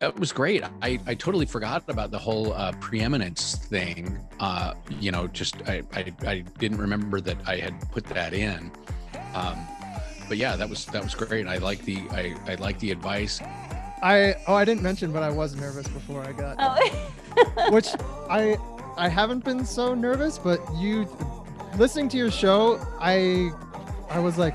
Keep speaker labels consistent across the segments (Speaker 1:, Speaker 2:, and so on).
Speaker 1: That was great. I, I totally forgot about the whole uh, preeminence thing. Uh, you know, just I, I, I didn't remember that I had put that in. Um, but yeah, that was that was great. I like the I, I like the advice.
Speaker 2: I oh I didn't mention, but I was nervous before I got,
Speaker 3: Oh.
Speaker 2: which I I haven't been so nervous, but you listening to your show, I I was like,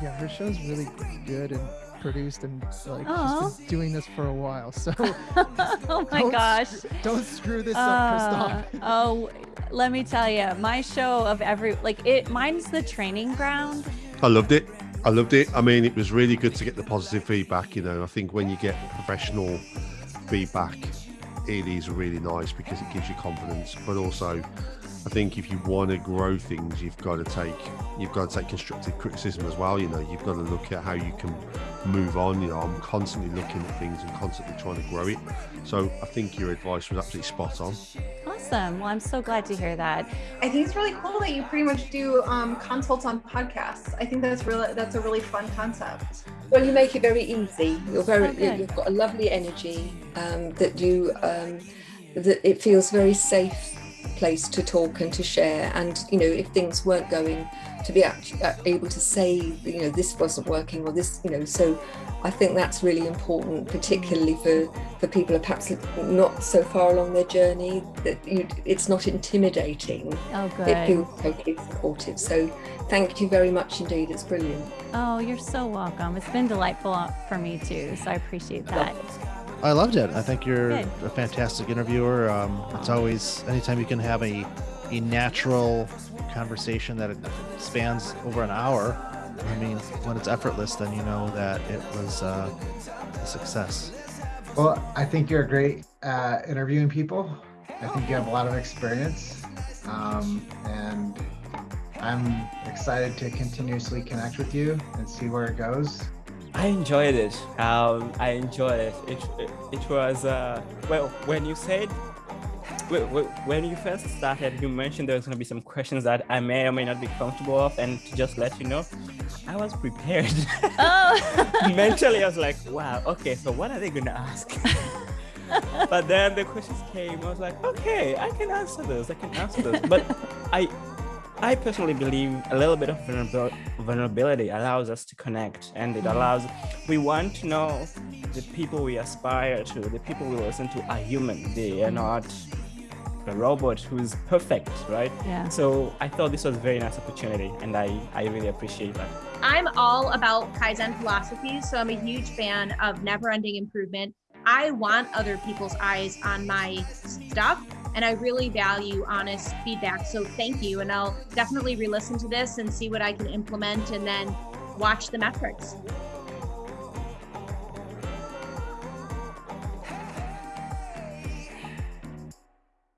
Speaker 2: yeah, her show's really good and produced and like
Speaker 3: Aw.
Speaker 2: she's been doing this for a while. So
Speaker 3: oh my
Speaker 2: don't
Speaker 3: gosh.
Speaker 2: screw- don't screw this
Speaker 3: Uh,
Speaker 2: up, Christoph.
Speaker 3: oh, let me tell you, my show of every like it. Mine's the training ground.
Speaker 4: I loved it. I loved it. I mean, it was really good to get the positive feedback. You know, I think when you get professional feedback, it is really nice because it gives you confidence. But also, I think if you want to grow things, you've got to take you've got to take constructive criticism as well. You know, you've got to look at how you can move on. You know, I'm constantly looking at things and constantly trying to grow it. So I think your advice was absolutely spot on.
Speaker 3: Awesome. Well, I'm so glad to hear that.
Speaker 5: I think it's really cool that you pretty much do um, consults on podcasts. I think that's really that's a really fun concept.
Speaker 6: Well, you make it very easy. You're very,
Speaker 3: Oh, good.
Speaker 6: you've got a lovely energy um, that you, um, that it feels very safe place to talk and to share. And you know, if things weren't going, to be uh, able to say, you know, this wasn't working or this, you know. So, I think that's really important, particularly for for people who are perhaps not so far along their journey. That you, it's not intimidating.
Speaker 3: Oh, good.
Speaker 6: It feels totally supportive. So, thank you very much indeed. It's brilliant.
Speaker 3: Oh, you're so welcome. It's been delightful for me too. So I appreciate that.
Speaker 7: I loved it. I think you're
Speaker 3: Good.
Speaker 7: a fantastic interviewer. Um, it's always anytime you can have a a natural conversation that spans over an hour. I mean, when it's effortless, then you know that it was uh, a success.
Speaker 8: Well, I think you're great at interviewing people. I think you have a lot of experience. Um, and I'm excited to continuously connect with you and see where it goes.
Speaker 9: I enjoyed it. Um, I enjoyed it. It it, it was uh, well when you said wh- wh- when you first started, you mentioned there was going to be some questions that I may or may not be comfortable of, and to just let you know, I was prepared.
Speaker 3: Oh.
Speaker 9: Mentally, I was like, wow, okay, so what are they going to ask? but then the questions came. I was like, okay, I can answer this. I can answer this. But I, I personally believe a little bit of vulnerability allows us to connect, and it mm-hmm. allows. We want to know the people we aspire to, the people we listen to are human. They are mm-hmm. not a robot who's perfect, right?
Speaker 3: Yeah.
Speaker 9: So I thought this was a very nice opportunity, and I, I really appreciate that.
Speaker 10: I'm all about Kaizen philosophies, so I'm a huge fan of never ending improvement. I want other people's eyes on my stuff, and I really value honest feedback. So thank you. And I'll definitely re listen to this and see what I can implement and then watch the metrics.